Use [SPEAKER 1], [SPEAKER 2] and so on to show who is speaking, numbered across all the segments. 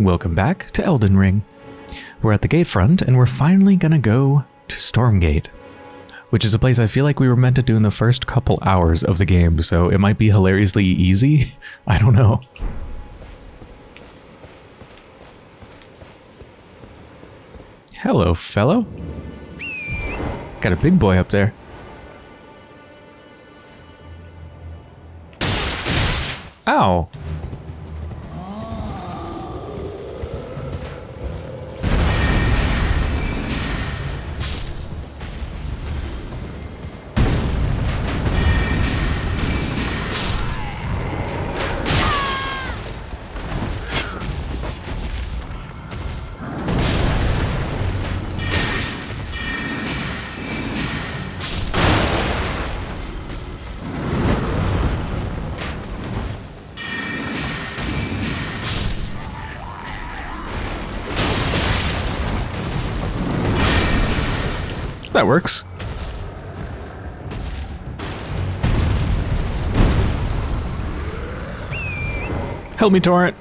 [SPEAKER 1] welcome back to Elden Ring. We're at the gate front, and we're finally gonna go to Stormgate, which is a place I feel like we were meant to do in the first couple hours of the game, so it might be hilariously easy. I don't know. Hello, fellow. Got a big boy up there. Ow! Works. Help me, Torrent.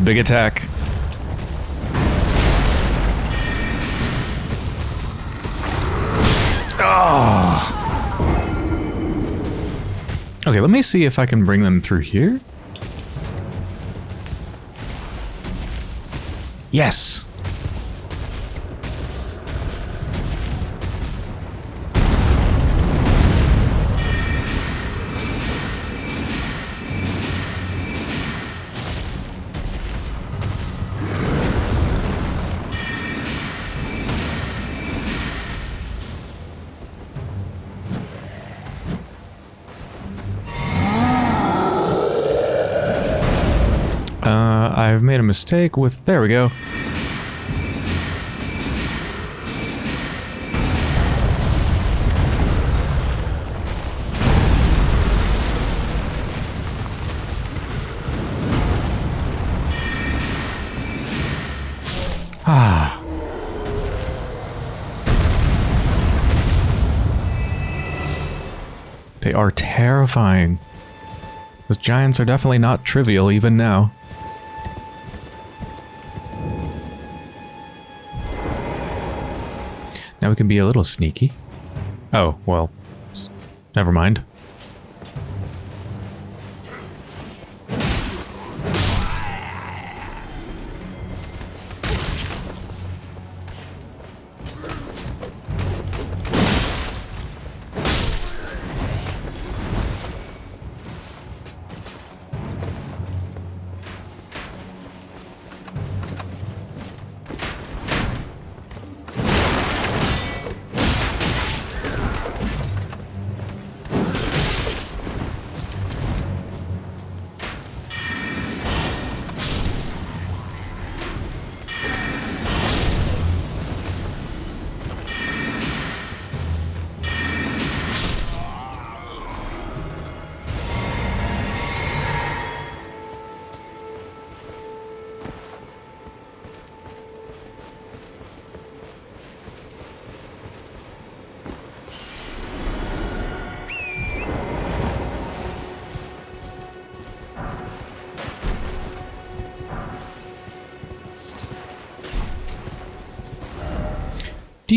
[SPEAKER 1] The big attack. Oh. Okay, let me see if I can bring them through here. Yes. Made a mistake with... There we go. Ah. They are terrifying. Those giants are definitely not trivial even now. Now we can be a little sneaky. Oh, well, never mind.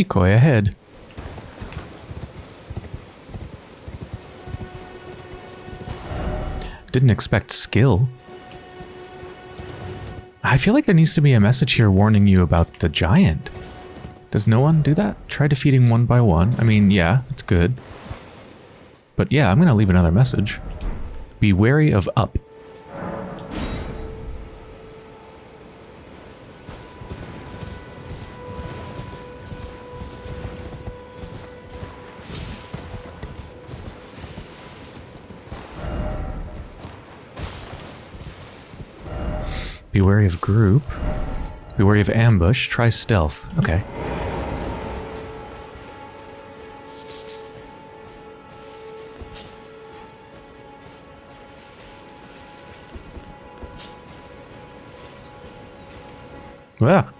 [SPEAKER 1] Decoy ahead. Didn't expect skill. I feel like there needs to be a message here warning you about the giant. Does no one do that? Try defeating one by one. I mean, yeah, that's good. But yeah, I'm going to leave another message. Be wary of up. Wary of group. Be wary of ambush. Try stealth. Okay. Yeah.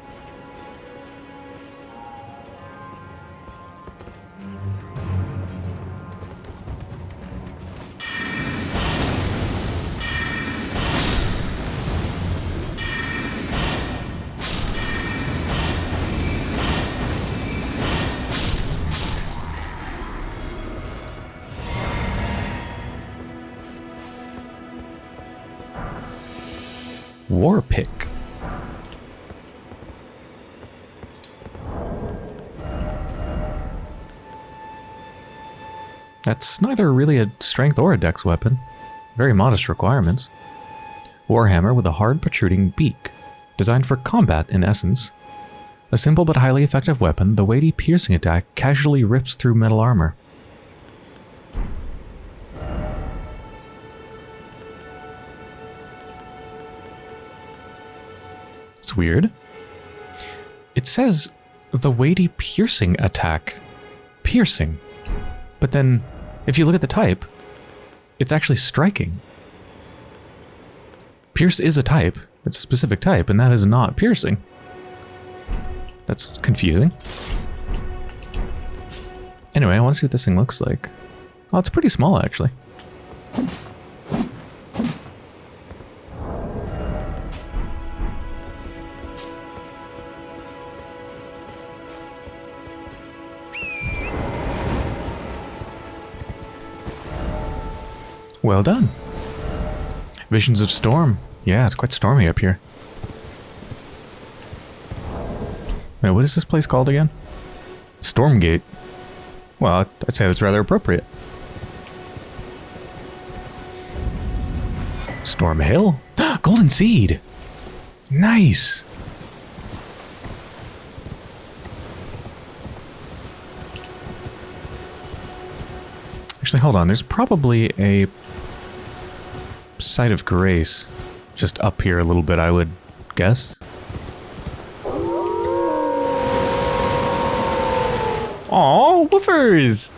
[SPEAKER 1] That's neither really a strength or a dex weapon. Very modest requirements. Warhammer with a hard protruding beak. Designed for combat in essence. A simple but highly effective weapon, the weighty piercing attack casually rips through metal armor. It's weird. It says the weighty piercing attack. Piercing. But then, if you look at the type, it's actually striking. Pierce is a type. It's a specific type, and that is not piercing. That's confusing. Anyway, I want to see what this thing looks like. Oh, it's pretty small, actually. Well done. Visions of Storm. Yeah, it's quite stormy up here. Wait, what is this place called again? Stormgate. Well, I'd say that's rather appropriate. Storm Hill? Golden Seed! Nice! Actually, hold on. There's probably a site of grace just up here a little bit, I would guess. Oh, woofers!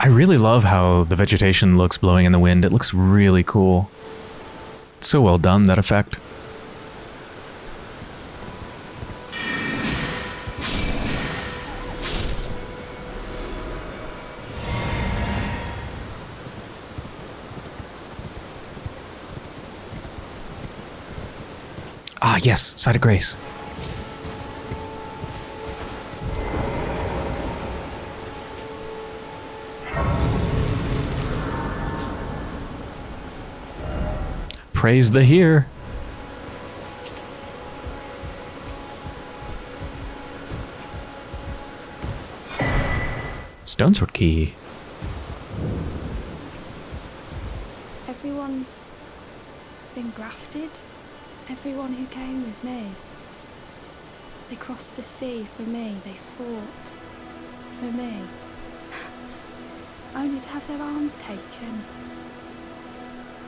[SPEAKER 1] I really love how the vegetation looks blowing in the wind. It looks really cool. So well done, that effect. Ah, yes, Site of Grace. Praise the here. Stonesword key.
[SPEAKER 2] Everyone's been grafted. Everyone who came with me. They crossed the sea for me. They fought for me. Only to have their arms taken.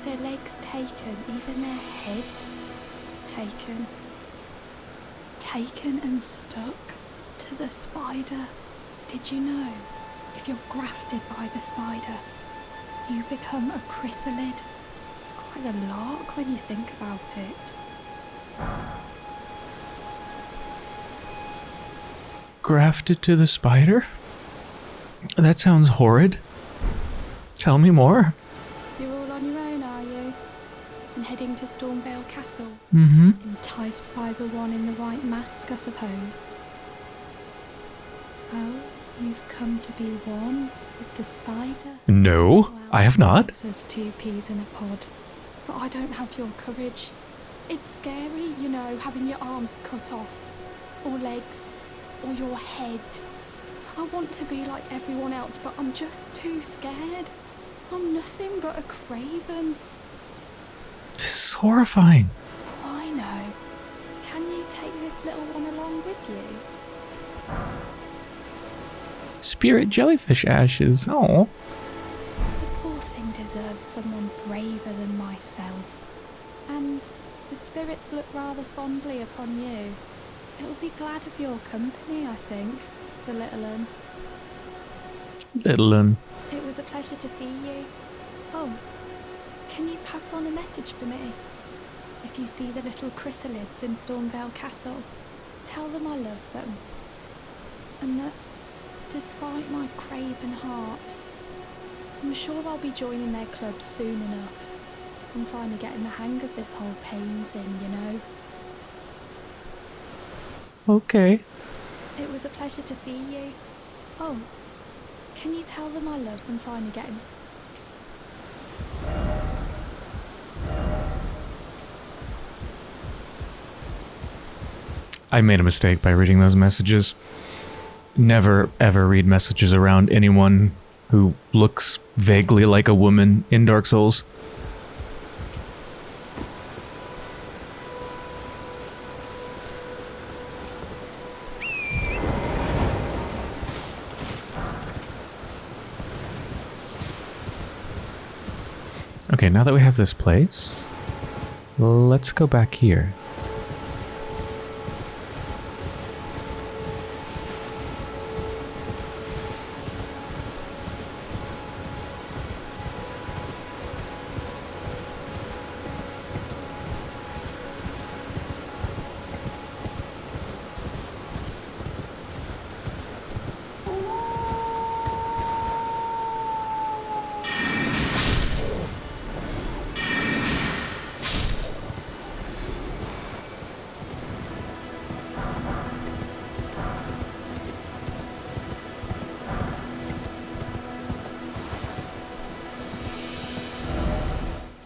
[SPEAKER 2] Their legs taken. Even their heads taken. Taken and stuck to the spider. Did you know? If you're grafted by the spider, you become a chrysalid. It's quite a lark when you think about it.
[SPEAKER 1] Grafted to the spider? That sounds horrid. Tell me more.
[SPEAKER 2] You're all on your own, are you? And heading to Stormveil Castle?
[SPEAKER 1] Mm-hmm.
[SPEAKER 2] Enticed by the one in the white mask, I suppose. Oh, you've come to be one with the spider?
[SPEAKER 1] No,
[SPEAKER 2] Well,
[SPEAKER 1] I have not.
[SPEAKER 2] There's two peas in a pod. But I don't have your courage. It's scary, you know, having your arms cut off, or legs, or your head. I want to be like everyone else, but I'm just too scared. I'm nothing but a craven.
[SPEAKER 1] This is horrifying.
[SPEAKER 2] I know. Can you take this little one along with you?
[SPEAKER 1] Spirit jellyfish ashes. Oh.
[SPEAKER 2] The poor thing deserves someone braver than myself. And the spirits look rather fondly upon you. It'll be glad of your company, I think, the little un.
[SPEAKER 1] Little un.
[SPEAKER 2] It was a pleasure to see you. Oh, can you pass on a message for me? If you see the little chrysalids in Stormveil Castle, tell them I love them. And that, despite my craven heart, I'm sure I'll be joining their club soon enough. I'm finally getting the hang of this whole pain thing, you know.
[SPEAKER 1] Okay.
[SPEAKER 2] It was a pleasure to see you. Oh, can you tell them I love them finally getting...
[SPEAKER 1] I made a mistake by reading those messages. Never ever read messages around anyone who looks vaguely like a woman in Dark Souls. Now that we have this place, let's go back here.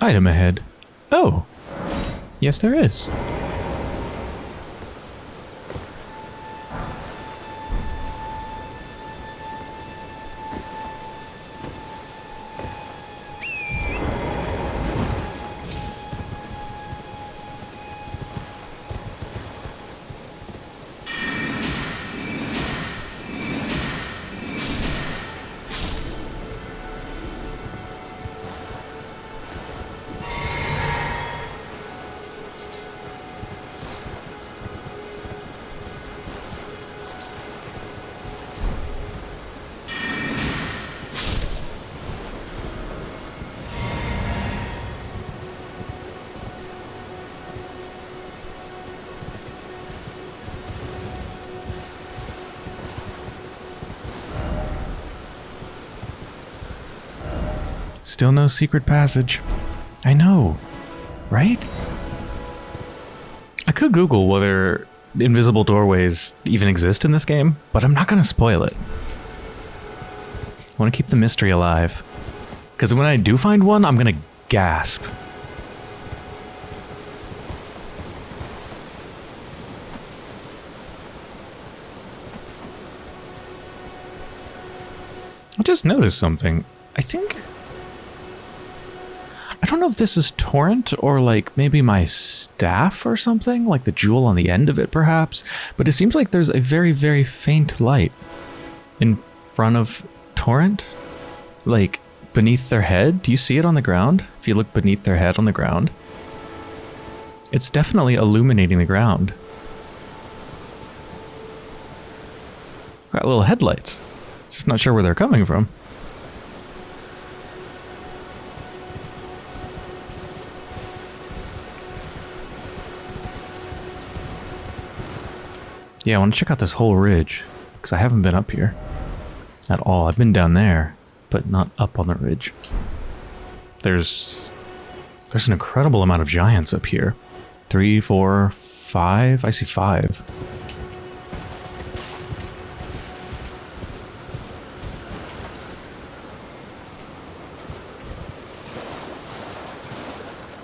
[SPEAKER 1] Item ahead. Oh. Yes, there is. Still no secret passage. I know, right? I could Google whether invisible doorways even exist in this game, but I'm not going to spoil it. I want to keep the mystery alive. Because when I do find one, I'm going to gasp. I just noticed something. I think I don't know if this is torrent or like maybe my staff or something, like the jewel on the end of it perhaps, but it seems like there's a very, very faint light in front of torrent, like beneath their head. Do you see it on the ground? If you look beneath their head on the ground, it's definitely illuminating the ground. Got little headlights. Just not sure where they're coming from. Yeah, I want to check out this whole ridge, because I haven't been up here at all. I've been down there, but not up on the ridge. There's there's an incredible amount of giants up here. Three, four, five. I see five.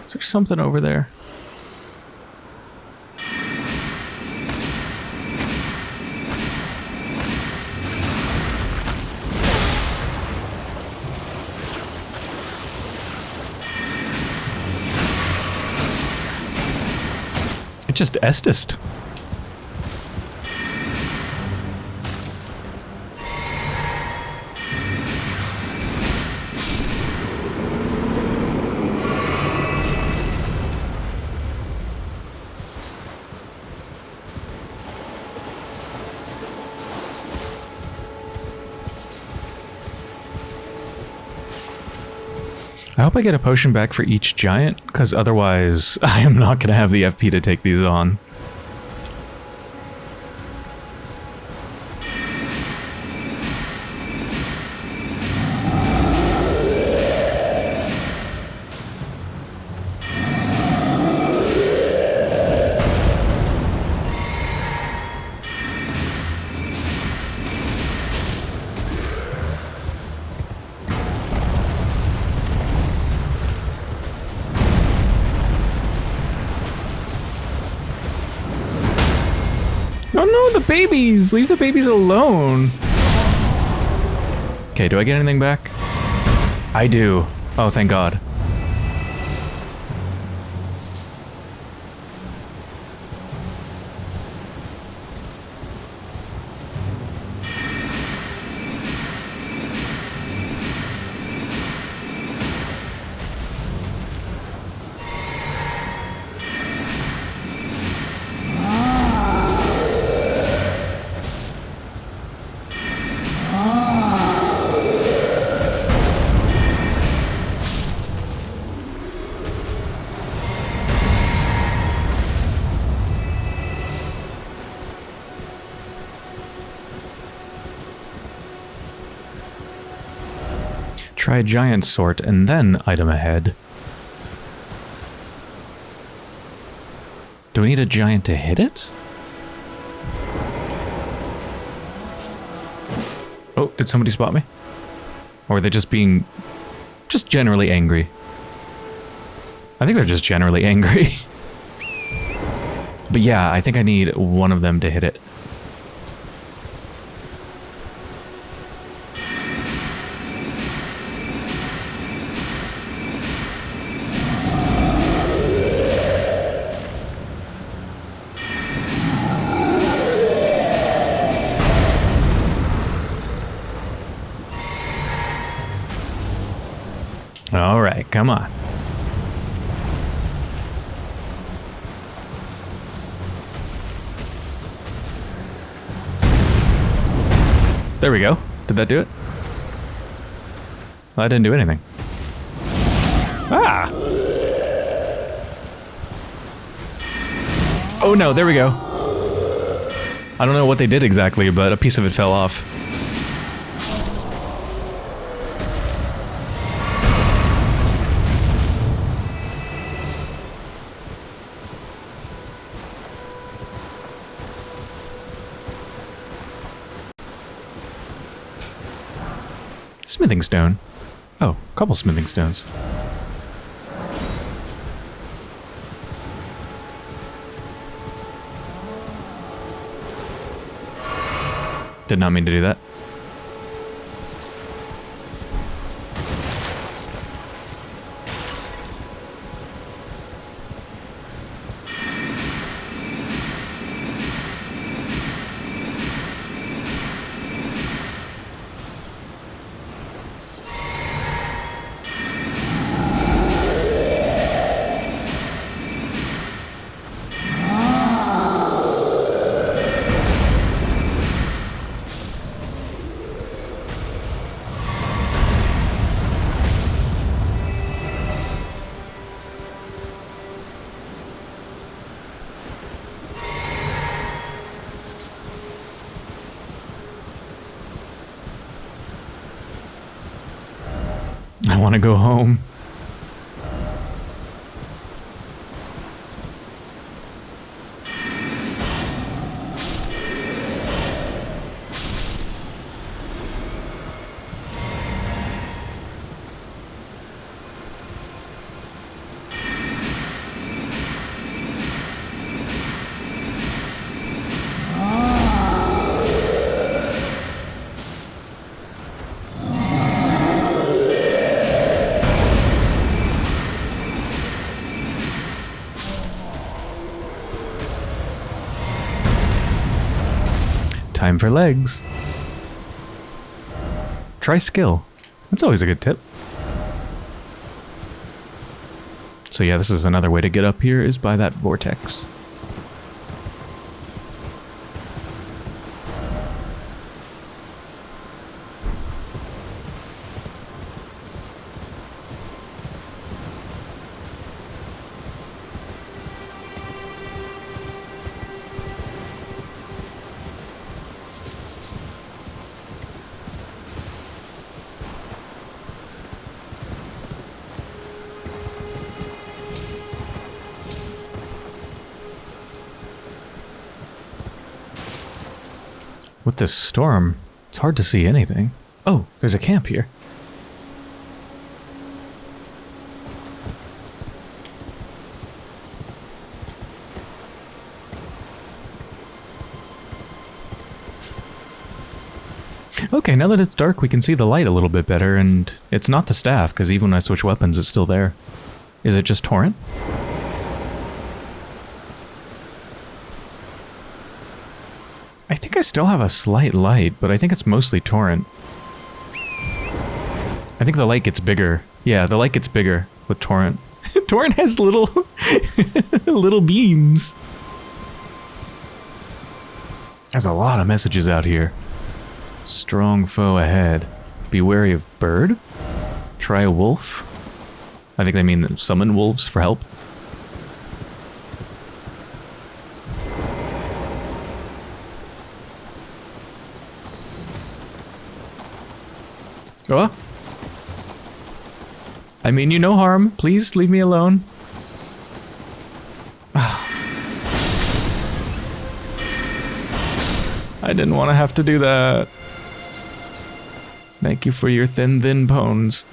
[SPEAKER 1] Is there something over there? Just Estus. I get a potion back for each giant, because otherwise I am not going to have the FP to take these on. Babies! Leave the babies alone! Okay, do I get anything back? I do. Oh, thank God. Try giant sort and then item ahead. Do we need a giant to hit it? Oh, did somebody spot me? Or are they just being... just generally angry? I think they're just generally angry. but yeah, I think I need one of them to hit it. Come on. There we go. Did that do it? Well, that didn't do anything. Ah! Oh no, there we go. I don't know what they did exactly, but a piece of it fell off. Smithing stone. Oh, a couple smithing stones. Did not mean to do that. For legs. Try skill. That's always a good tip. So yeah, this is another way to get up here is by that vortex. This storm, it's hard to see anything. Oh, there's a camp here. Okay, now that it's dark, we can see the light a little bit better, and it's not the staff, because even when I switch weapons, it's still there. Is it just Torrent? I think I still have a slight light, but I think it's mostly Torrent. I think the light gets bigger. Yeah, the light gets bigger with Torrent. Torrent has little, little beams. There's a lot of messages out here. Strong foe ahead. Be wary of bird. Try a wolf. I think they mean summon wolves for help. Oh. I mean you no harm. Please leave me alone. I didn't want to have to do that. Thank you for your thin, thin bones.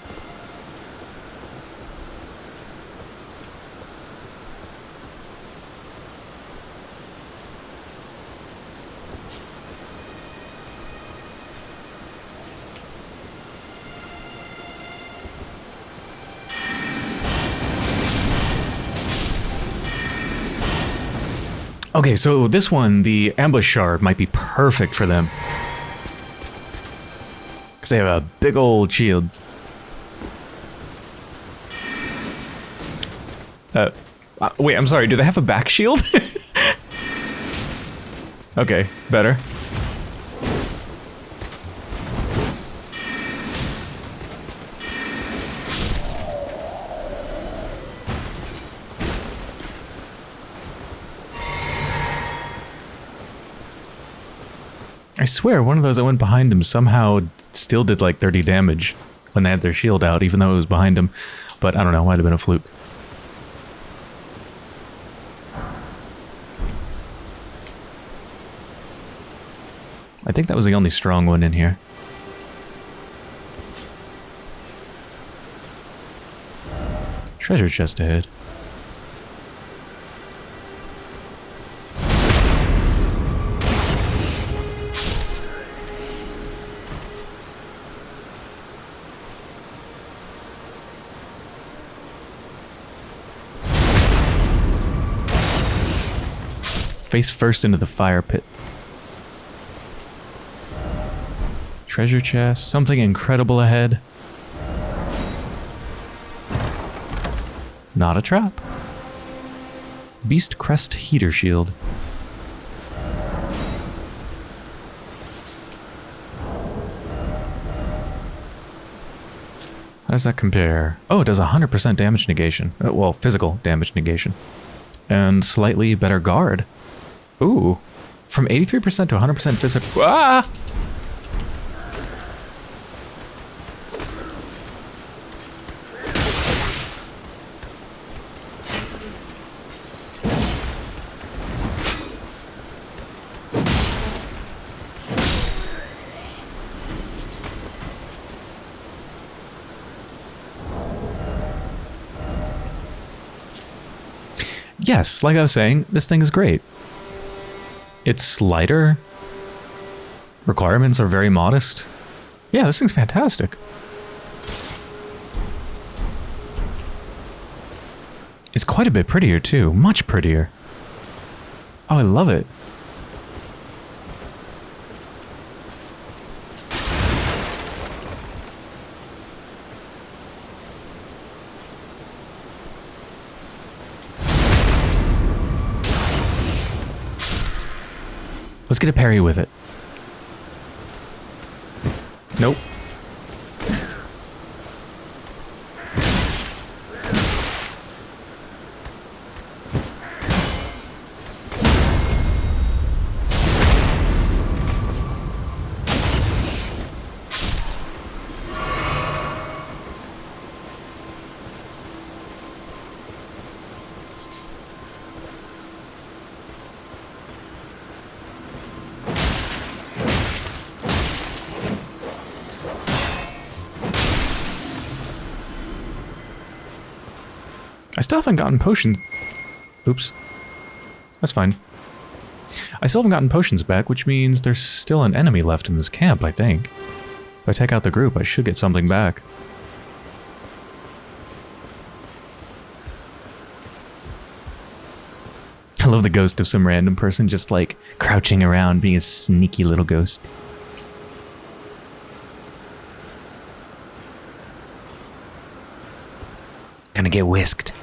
[SPEAKER 1] Okay, so this one, the ambush shard, might be perfect for them. Because they have a big old shield. Uh, uh, wait, I'm sorry, do they have a back shield? okay, better. Swear, one of those that went behind him somehow still did like 30 damage when they had their shield out, even though it was behind him. But I don't know, might have been a fluke. I think that was the only strong one in here. Treasure chest ahead. Face first into the fire pit. Treasure chest, something incredible ahead. Not a trap. Beast Crest Heater Shield. How does that compare? Oh, it does 100% damage negation. Uh, well, physical damage negation. And slightly better guard. Ooh. From 83% to 100% physical. Ah! Yes, like I was saying, this thing is great. It's lighter. Requirements are very modest. Yeah, this thing's fantastic. It's quite a bit prettier too, much prettier. Oh, I love it. Let's get a parry with it. Nope. Still haven't gotten potions. Oops. That's fine. I still haven't gotten potions back, which means there's still an enemy left in this camp, I think. If I take out the group, I should get something back. I love the ghost of some random person just like crouching around being a sneaky little ghost. Gonna get whisked.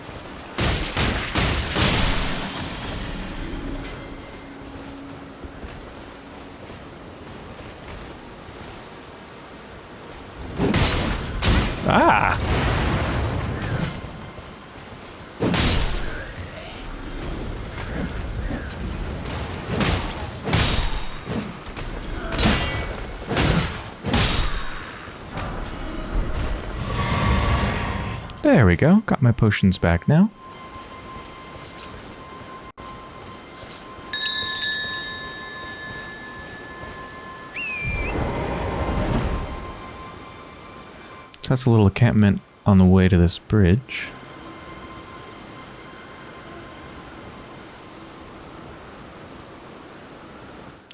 [SPEAKER 1] We go. Got my potions back now. So that's a little encampment on the way to this bridge.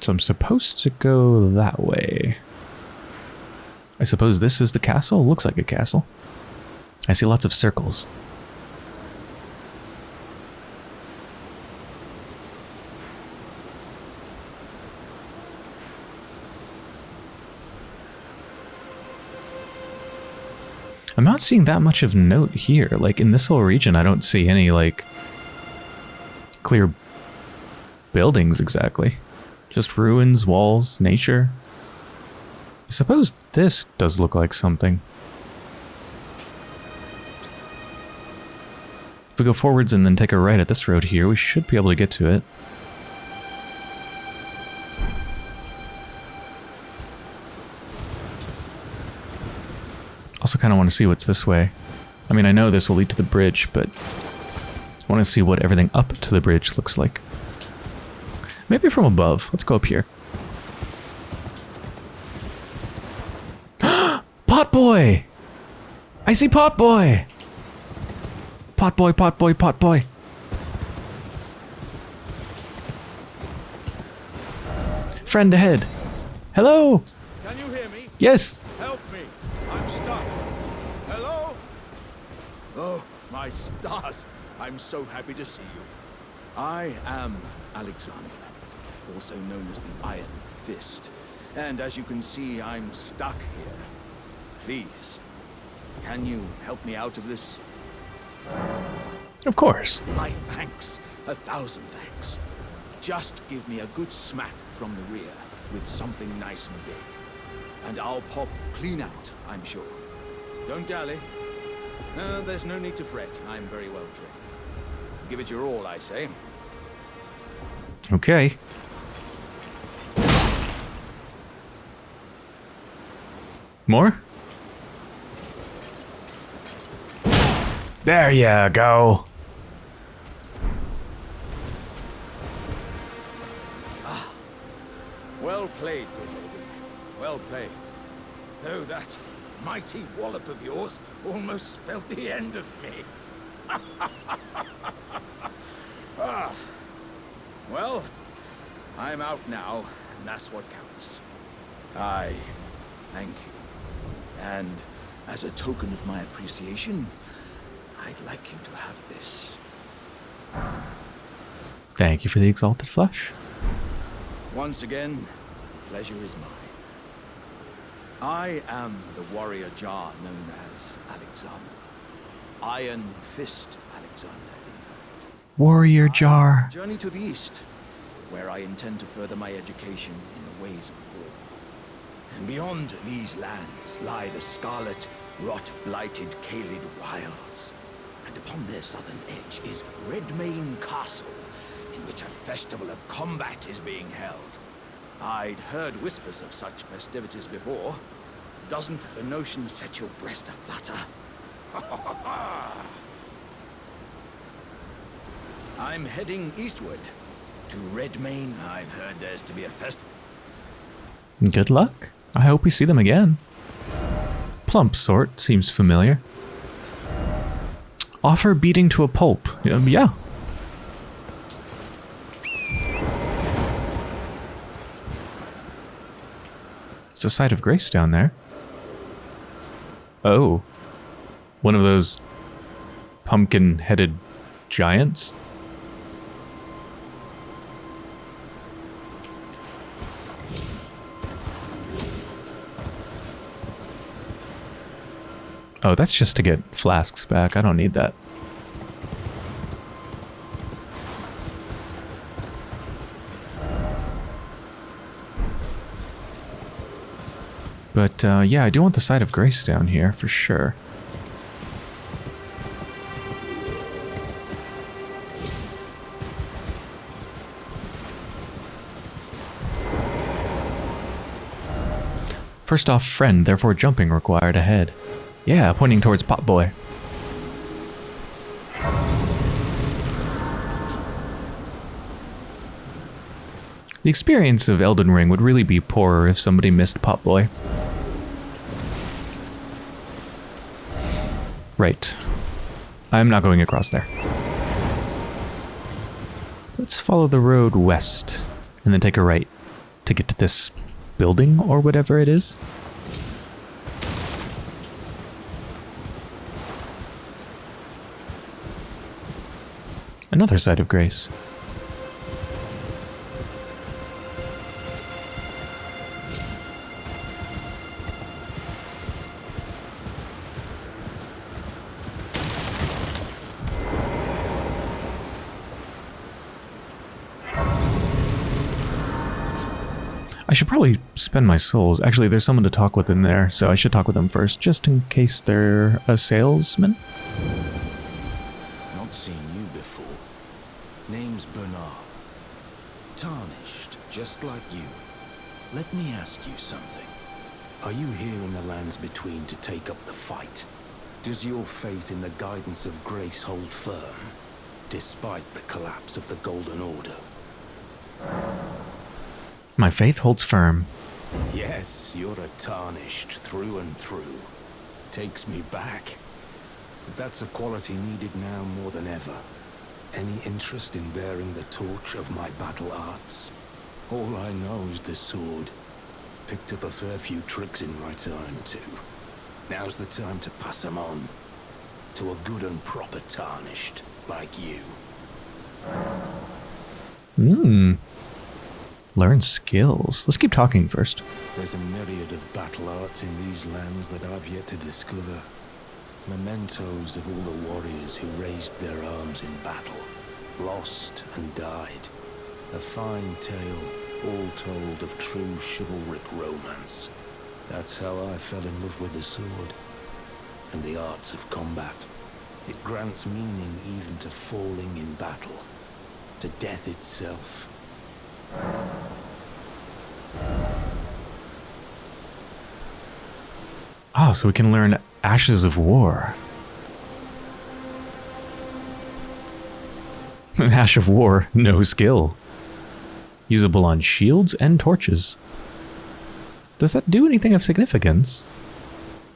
[SPEAKER 1] So I'm supposed to go that way. I suppose this is the castle? Looks like a castle. I see lots of circles. I'm not seeing that much of note here. Like, in this whole region, I don't see any, like, clear buildings exactly. Just ruins, walls, nature. I suppose this does look like something. We go forwards and then take a right at this road here, we should be able to get to it. Also kind of want to see what's this way. I mean, I know this will lead to the bridge, but I want to see what everything up to the bridge looks like. Maybe from above. Let's go up here. Pot Boy! I see Pot Boy! Pot Boy, Pot Boy, Pot Boy. Friend ahead. Hello!
[SPEAKER 3] Can you hear me?
[SPEAKER 1] Yes!
[SPEAKER 3] Help me. I'm stuck. Hello? Oh, my stars. I'm so happy to see you. I am Alexander, also known as the Iron Fist. And as you can see, I'm stuck here. Please, can you help me out of this?
[SPEAKER 1] Of course.
[SPEAKER 3] My thanks. A thousand thanks. Just give me a good smack from the rear with something nice and big. And I'll pop clean out, I'm sure. Don't dally. No, there's no need to fret. I'm very well trained. Give it your all, I say.
[SPEAKER 1] Okay. More? There you go.
[SPEAKER 3] Well played, good lady. Well played. Though that mighty wallop of yours almost spelled the end of me. ah. Well, I'm out now, and that's what counts. I thank you. And as a token of my appreciation, I'd like you to have this.
[SPEAKER 1] Thank you for the exalted flesh.
[SPEAKER 3] Once again, pleasure is mine. I am the warrior Jar known as Alexander. Iron Fist Alexander, in fact.
[SPEAKER 1] Warrior Jar.
[SPEAKER 3] Journey to the east, where I intend to further my education in the ways of war. And beyond these lands lie the scarlet, rot-blighted Caelid Wilds. And upon their southern edge is Redmane Castle, in which a festival of combat is being held. I'd heard whispers of such festivities before. Doesn't the notion set your breast aflutter? I'm heading eastward. To Redmane. I've heard there's to be a fest...
[SPEAKER 1] Good luck. I hope we see them again. Plump sort seems familiar. Offer beating to a pulp. Um, yeah. It's a site of grace down there. Oh. One of those pumpkin-headed giants? Oh, that's just to get flasks back. I don't need that. But uh, yeah, I do want the site of grace down here for sure. First off, friend, therefore jumping required ahead. Yeah, pointing towards Pop Boy. The experience of Elden Ring would really be poorer if somebody missed Pop Boy. Right. I'm not going across there. Let's follow the road west and then take a right to get to this building or whatever it is. Another site of grace. I should probably spend my souls. Actually, there's someone to talk with in there, so I should talk with them first, just in case they're a salesman.
[SPEAKER 3] Not seen you before. Name's Bernard. Tarnished, just like you. Let me ask you something. Are you here in the lands between to take up the fight? Does your faith in the guidance of grace hold firm, despite the collapse of the Golden Order?
[SPEAKER 1] My faith holds firm.
[SPEAKER 3] Yes, you're a tarnished through and through. Takes me back. But that's a quality needed now more than ever. Any interest in bearing the torch of my battle arts? All I know is the sword. Picked up a fair few tricks in my time, too. Now's the time to pass 'em on. To a good and proper tarnished, like you.
[SPEAKER 1] Hmm. Learn skills. Let's keep talking first.
[SPEAKER 3] There's a myriad of battle arts in these lands that I've yet to discover. Mementos of all the warriors who raised their arms in battle, lost and died. A fine tale, all told of true chivalric romance. That's how I fell in love with the sword and the arts of combat. It grants meaning even to falling in battle, to death itself.
[SPEAKER 1] Oh, so we can learn Ashes of War. Ash of War, no skill. Usable on shields and torches. Does that do anything of significance?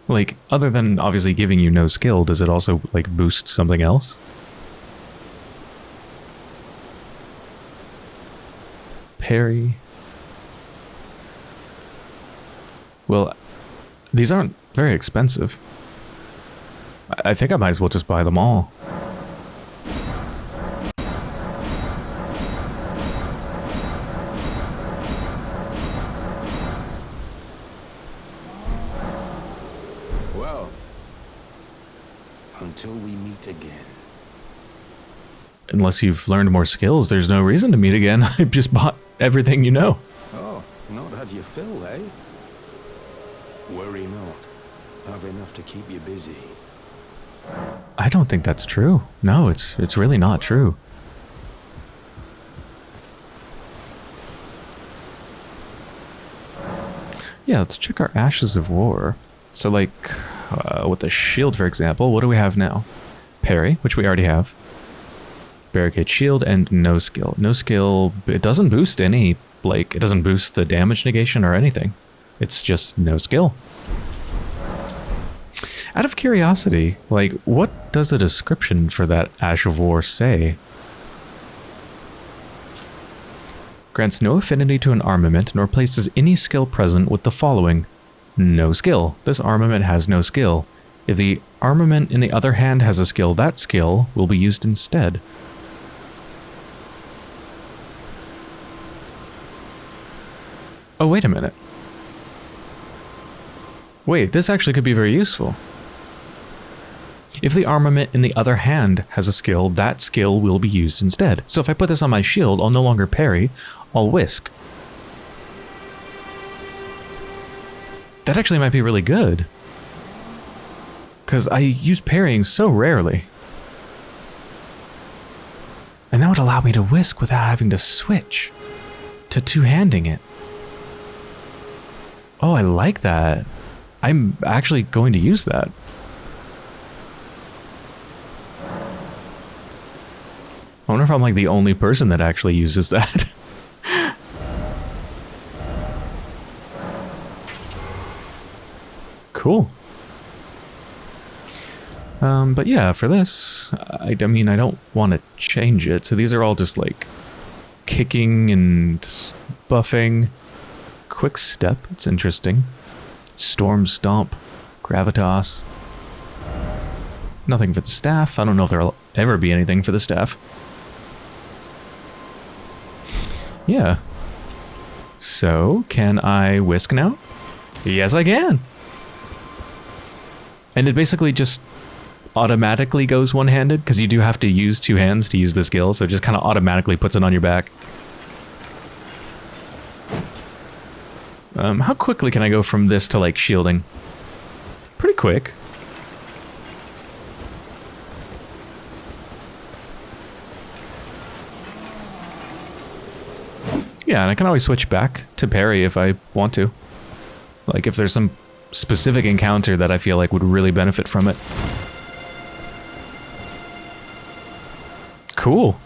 [SPEAKER 1] Like, other than obviously giving you no skill, does it also, like, boost something else? Parry. Well, these aren't very expensive. I think I might as well just buy them all.
[SPEAKER 3] Well, until we meet again.
[SPEAKER 1] Unless you've learned more skills, there's no reason to meet again. I've just bought everything you know.
[SPEAKER 3] Oh, not had your fill, eh? Worry not. Have enough to keep you busy.
[SPEAKER 1] I don't think that's true. No, it's it's really not true. Yeah, let's check our Ashes of War. So like, uh, with the shield, for example, what do we have now? Parry, which we already have. Barricade shield and no skill. No skill, it doesn't boost any, like, it doesn't boost the damage negation or anything. It's just no skill. Out of curiosity, like, what does the description for that Ash of War say? Grants no affinity to an armament, nor places any skill present with the following. No skill. This armament has no skill. If the armament in the other hand has a skill, that skill will be used instead. Oh, wait a minute. Wait, this actually could be very useful. If the armament in the other hand has a skill, that skill will be used instead. So if I put this on my shield, I'll no longer parry, I'll whisk. That actually might be really good. Because I use parrying so rarely. And that would allow me to whisk without having to switch to two-handing it. Oh, I like that. I'm actually going to use that. I wonder if I'm like the only person that actually uses that. cool. Um, but yeah, for this, I, I mean, I don't want to change it. So these are all just like kicking and buffing. Quick step, it's interesting. Storm Stomp, Gravitas. Nothing for the staff. I don't know if there'll ever be anything for the staff. Yeah. So, can I whisk now? Yes, I can. And it basically just automatically goes one-handed because you do have to use two hands to use the skill, so it just kind of automatically puts it on your back. Um, how quickly can I go from this to, like, shielding? Pretty quick. Yeah, and I can always switch back to parry if I want to. Like, if there's some specific encounter that I feel like would really benefit from it. Cool.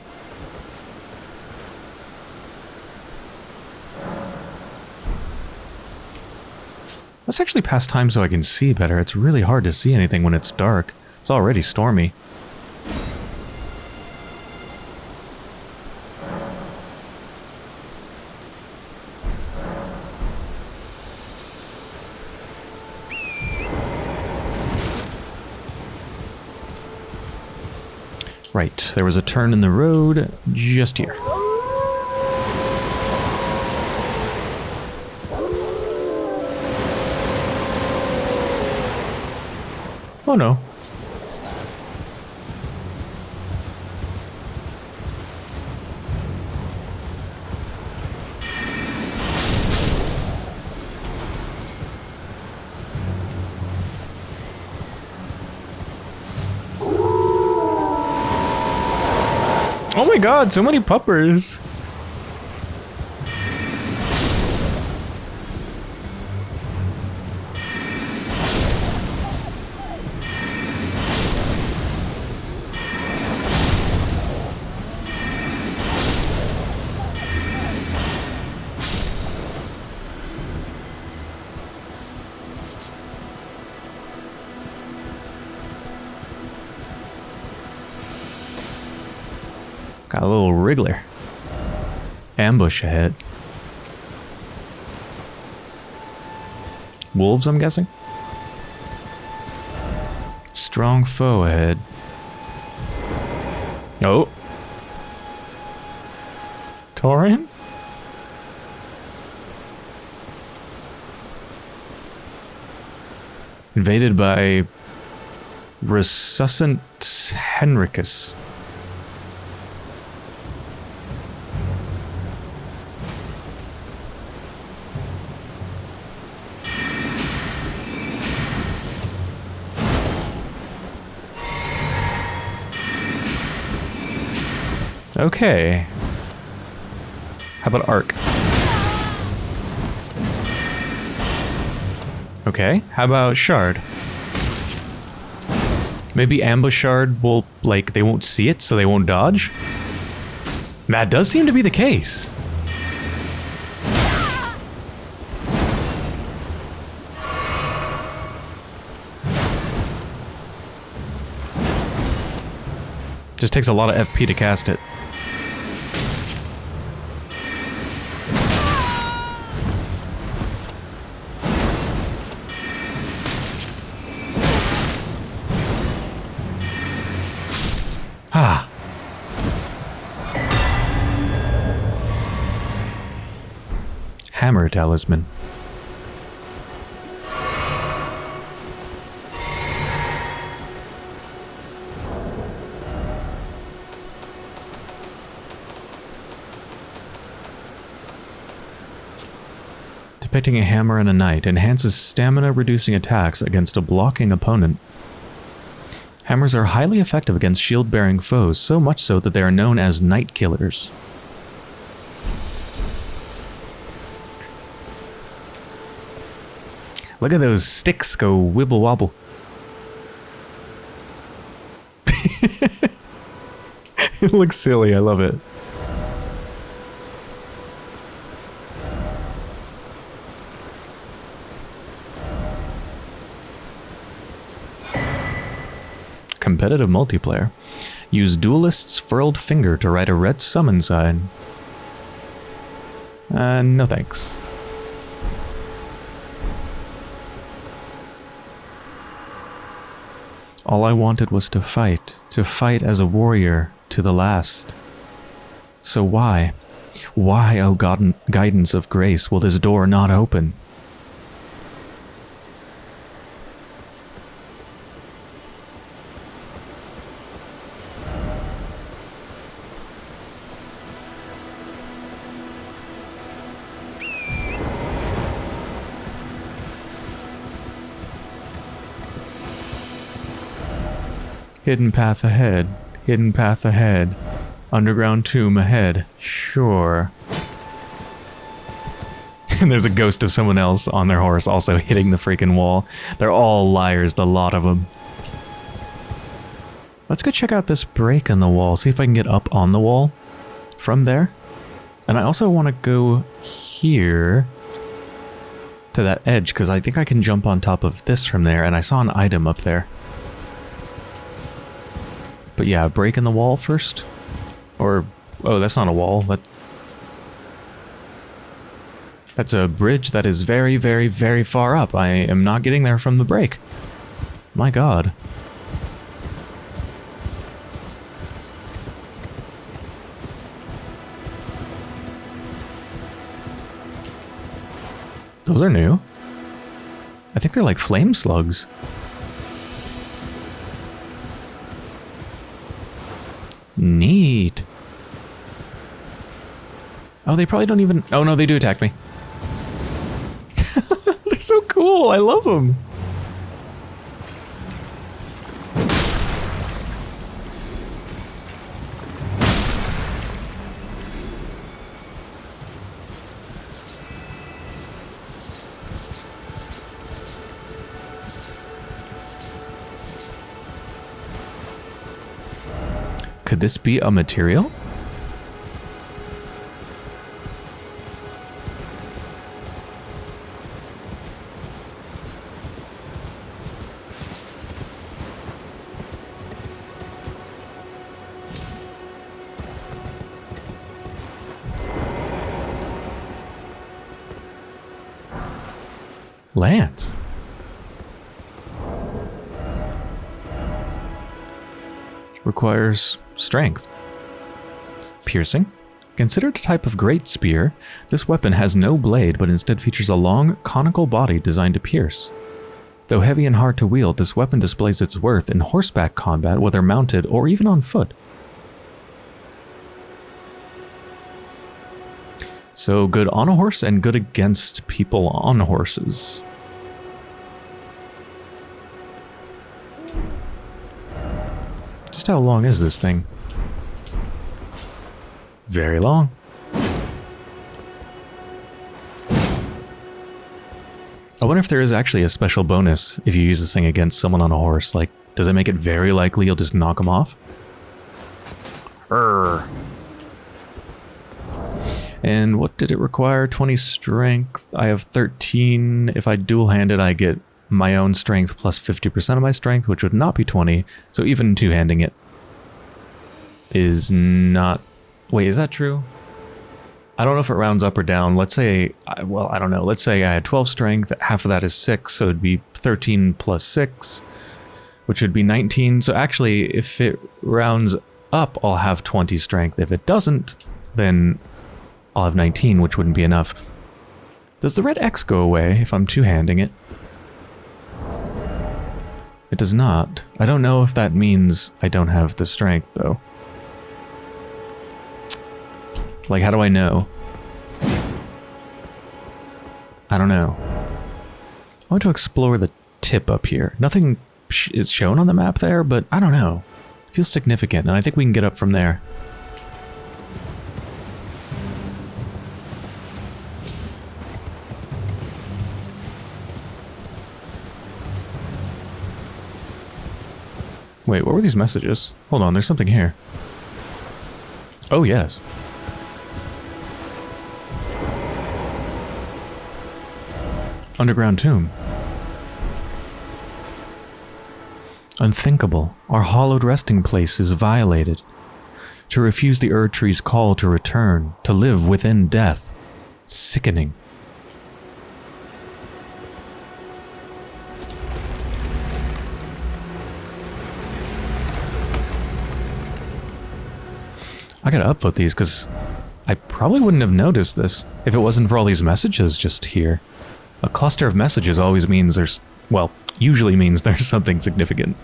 [SPEAKER 1] Let's actually pass time so I can see better. It's really hard to see anything when it's dark. It's already stormy. Right, there was a turn in the road just here. Oh no. My god, so many puppers. Ambush ahead. Wolves, I'm guessing? Strong foe ahead. Oh. Torin? Invaded by Recusant Henricus. Okay. How about arc? Okay, how about shard? Maybe ambush shard will, like, they won't see it, so they won't dodge? That does seem to be the case. Just takes a lot of FP to cast it. Hammer Talisman. Depicting a hammer and a knight enhances stamina reducing attacks against a blocking opponent. Hammers are highly effective against shield-bearing foes, so much so that they are known as knight killers. Look at those sticks go wibble wobble. it looks silly, I love it. Competitive multiplayer. Use Duelist's Furled Finger to write a red summon sign. Uh, no thanks. All I wanted was to fight, to fight as a warrior to the last. So why, why, O God, guidance of grace, will this door not open? Hidden path ahead. Hidden path ahead. Underground tomb ahead. Sure. and there's a ghost of someone else on their horse also hitting the freaking wall. They're all liars, the lot of them. Let's go check out this break in the wall, see if I can get up on the wall from there. And I also want to go here to that edge, because I think I can jump on top of this from there, and I saw an item up there. But yeah, break in the wall first. Or, oh, that's not a wall. That, that's a bridge that is very, very, very far up. I am not getting there from the break. My god. Those are new. I think they're like flame slugs. Neat. Oh, they probably don't even... Oh, no, they do attack me. They're so cool. I love them. Could this be a material? Lance. Requires strength. Piercing. Considered a type of great spear, this weapon has no blade but instead features a long, conical body designed to pierce. Though heavy and hard to wield, this weapon displays its worth in horseback combat whether mounted or even on foot. So good on a horse and good against people on horses. How long is this thing? Very long. I wonder if there is actually a special bonus if you use this thing against someone on a horse. Like, does it make it very likely you'll just knock them off? Urgh. And what did it require? 20 strength. I have 13. If I dual-hand it, I get my own strength plus 50% of my strength, which would not be 20. So even two-handing it, is not... Wait, is that true? I don't know if it rounds up or down. Let's say, well, I don't know. Let's say I had 12 strength. Half of that is 6, so it'd be 13 plus 6, which would be 19. So actually, if it rounds up, I'll have 20 strength. If it doesn't, then I'll have 19, which wouldn't be enough. Does the red X go away if I'm two-handing it? It does not. I don't know if that means I don't have the strength, though. Like, how do I know? I don't know. I want to explore the tip up here. Nothing sh is shown on the map there, but I don't know. It feels significant, and I think we can get up from there. Wait, what were these messages? Hold on, there's something here. Oh, yes. Underground tomb. Unthinkable. Our hallowed resting place is violated. To refuse the Erd Tree's call to return, to live within death. Sickening. I gotta upvote these because I probably wouldn't have noticed this if it wasn't for all these messages just here. A cluster of messages always means there's, well, usually means there's something significant.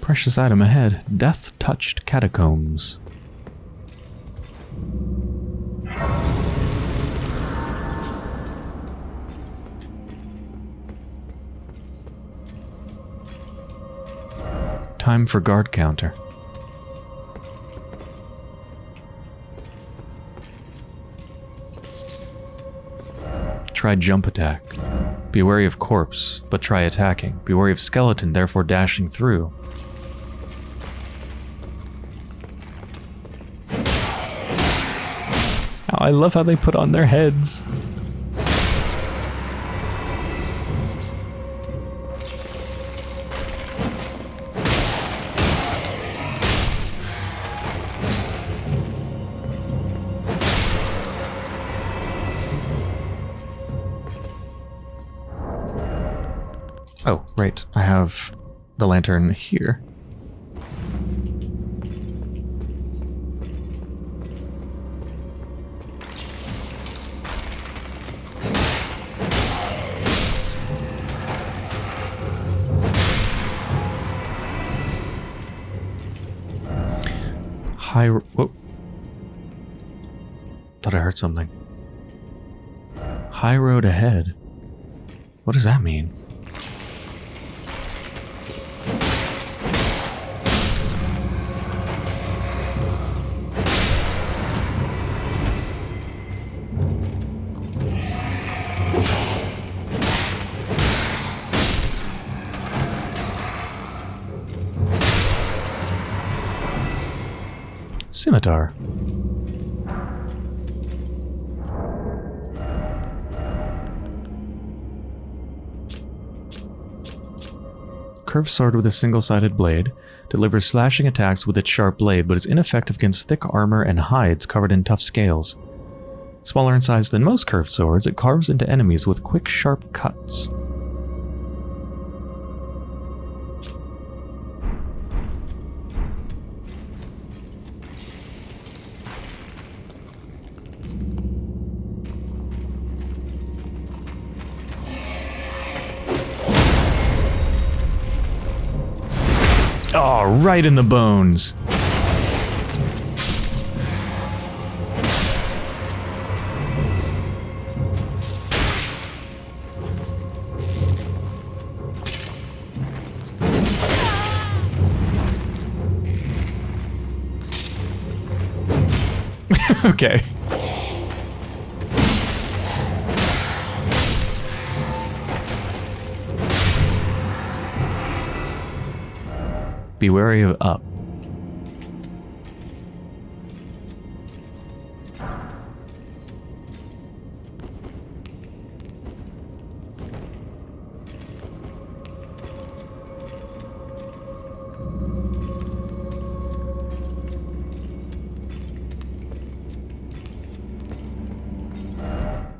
[SPEAKER 1] Precious item ahead. Death-touched catacombs. Time for guard counter. Try jump attack. Be wary of corpse, but try attacking. Be wary of skeleton, therefore dashing through. Oh, I love how they put on their heads. Oh, right. I have the lantern here. High. Whoa. Thought I heard something. High road ahead. What does that mean? Scimitar. Curved sword with a single-sided blade, delivers slashing attacks with its sharp blade but is ineffective against thick armor and hides covered in tough scales. Smaller in size than most curved swords, it carves into enemies with quick, sharp cuts. Right in the bones. okay. be wary of up.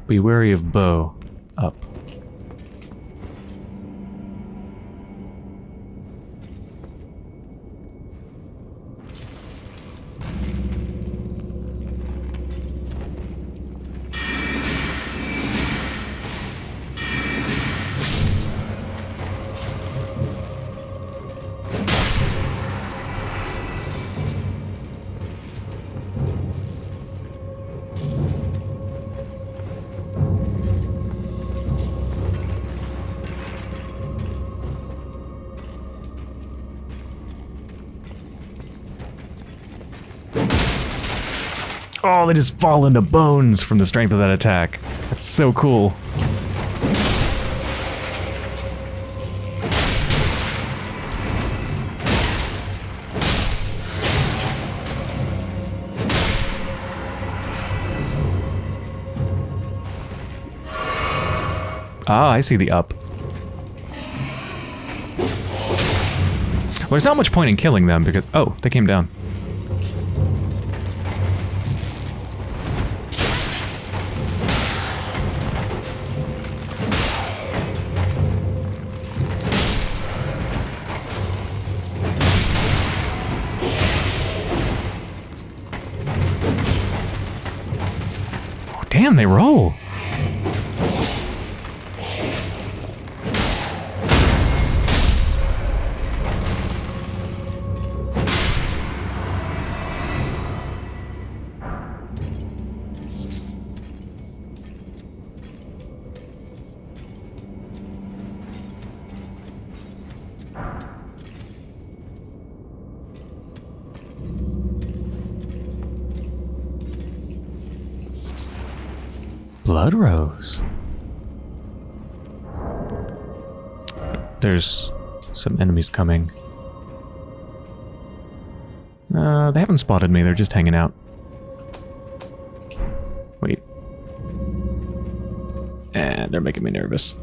[SPEAKER 1] Be wary of bow. Just fall into bones from the strength of that attack. That's so cool. Ah, I see the up. Well, there's not much point in killing them because... Oh, they came down. Damn, they roll. Blood Rose. There's some enemies coming. Uh, they haven't spotted me, they're just hanging out. Wait. And they're making me nervous.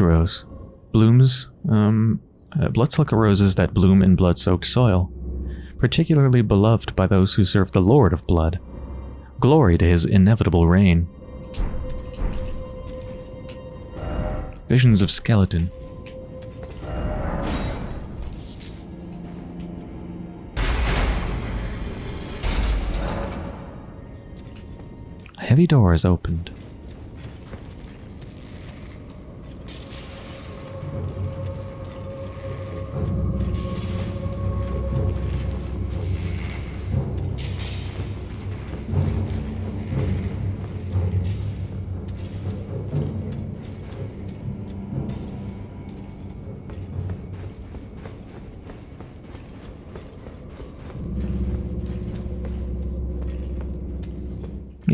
[SPEAKER 1] Blood rose. Blooms, um, uh, blood-sucker roses that bloom in blood-soaked soil. Particularly beloved by those who serve the Lord of Blood. Glory to his inevitable reign. Visions of skeleton. A heavy door is opened.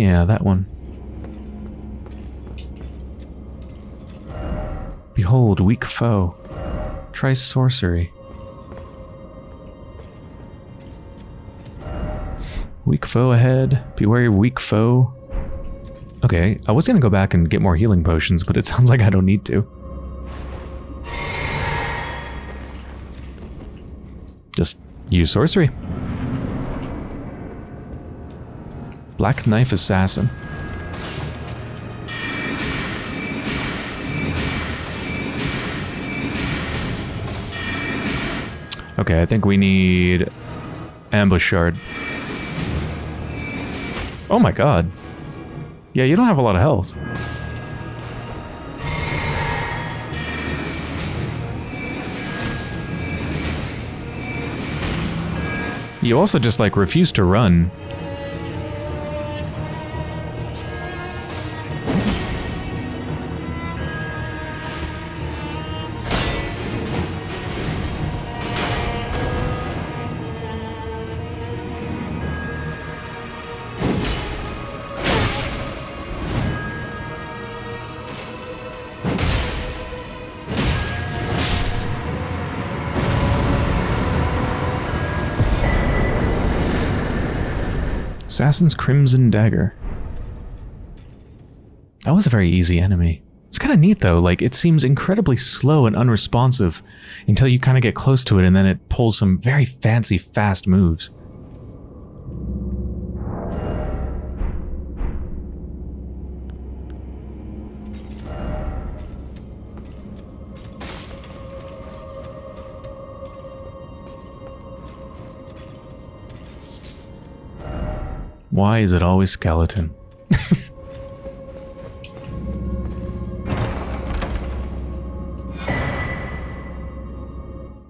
[SPEAKER 1] Yeah, that one. Behold, weak foe. Try sorcery. Weak foe ahead. Beware of weak foe. Okay, I was gonna go back and get more healing potions, but it sounds like I don't need to. Just use sorcery. Black Knife Assassin. Okay, I think we need ambush shard. Oh my god. Yeah, you don't have a lot of health. You also just like refuse to run. Assassin's Crimson Dagger. That was a very easy enemy. It's kind of neat though, like it seems incredibly slow and unresponsive until you kind of get close to it and then it pulls some very fancy fast moves. Why is it always skeleton?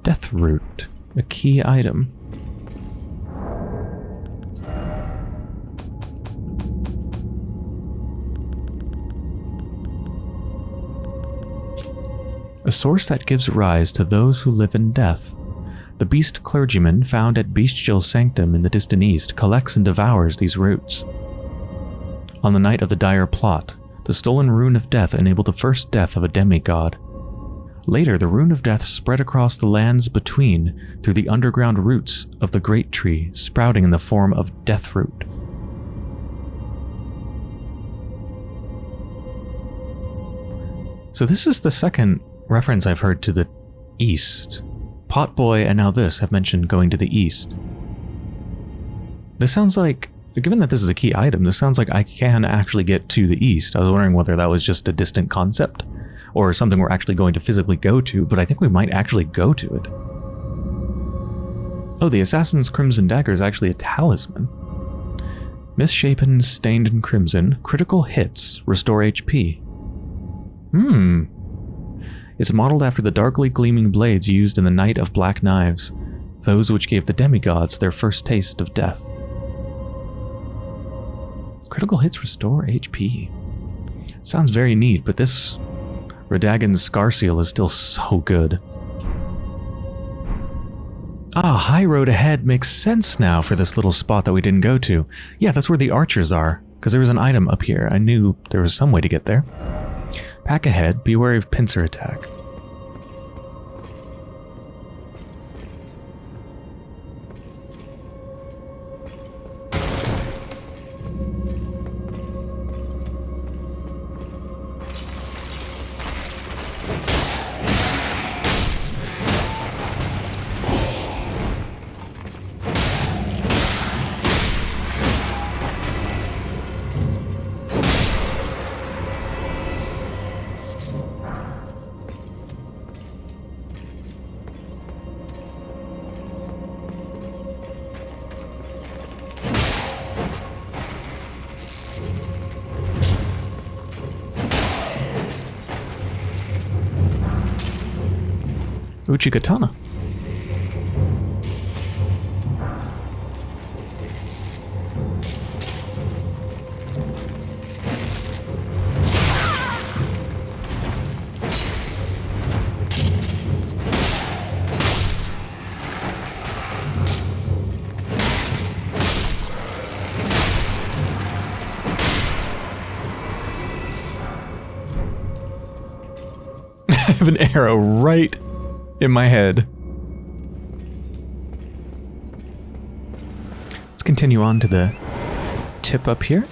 [SPEAKER 1] Death Root, a key item. A source that gives rise to those who live in death. The beast clergyman found at Bestial Sanctum in the distant east collects and devours these roots. On the night of the dire plot, the stolen rune of death enabled the first death of a demigod. Later, the rune of death spread across the lands between through the underground roots of the great tree, sprouting in the form of death root. So this is the second reference I've heard to the east. Potboy and now this have mentioned going to the east. This sounds like, given that this is a key item, this sounds like I can actually get to the east. I was wondering whether that was just a distant concept or something we're actually going to physically go to, but I think we might actually go to it. Oh, the Assassin's Crimson Dagger is actually a talisman. Misshapen, stained in crimson, critical hits restore HP. Hmm. It's modeled after the darkly gleaming blades used in the Night of Black Knives, those which gave the demigods their first taste of death. Critical hits restore HP. Sounds very neat, but this Radagon's Scar Seal is still so good. Ah, High Road ahead makes sense now for this little spot that we didn't go to. Yeah, that's where the archers are, because there was an item up here. I knew there was some way to get there. Pack ahead, be wary of pincer attack. Continue on to the tip up here.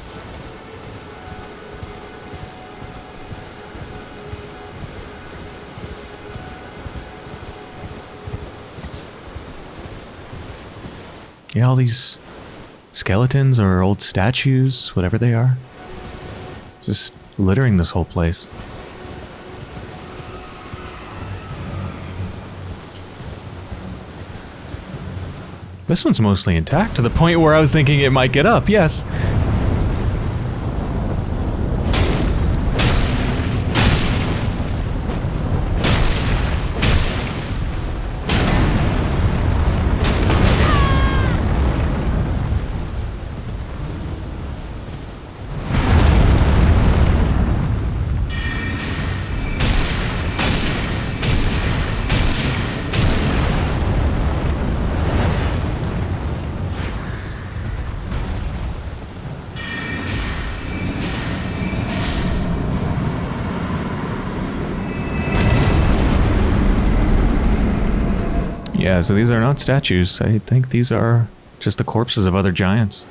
[SPEAKER 1] Yeah, all these skeletons or old statues, whatever they are, just littering this whole place. This one's mostly intact to the point where I was thinking it might get up, yes. Yeah, so these are not statues. I think these are just the corpses of other giants.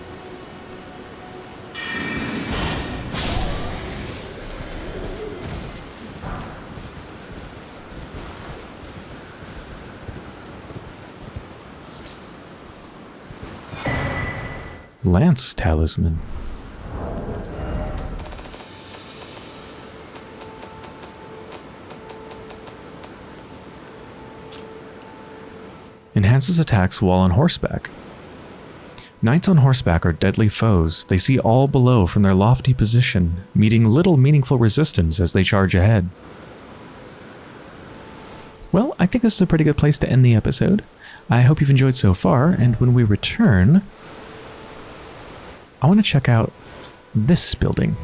[SPEAKER 1] Lance Talisman. Enhances attacks while on horseback. Knights on horseback are deadly foes. They see all below from their lofty position, meeting little meaningful resistance as they charge ahead. Well, I think this is a pretty good place to end the episode. I hope you've enjoyed so far, and when we return, I want to check out this building.